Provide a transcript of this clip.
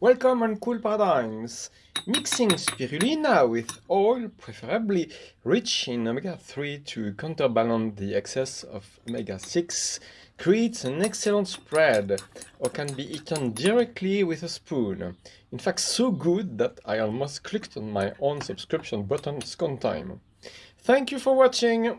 Welcome on Cool Paradigms! Mixing spirulina with oil, preferably rich in omega-3 to counterbalance the excess of omega-6, creates an excellent spread or can be eaten directly with a spoon. In fact, so good that I almost clicked on my own subscription button second time. Thank you for watching!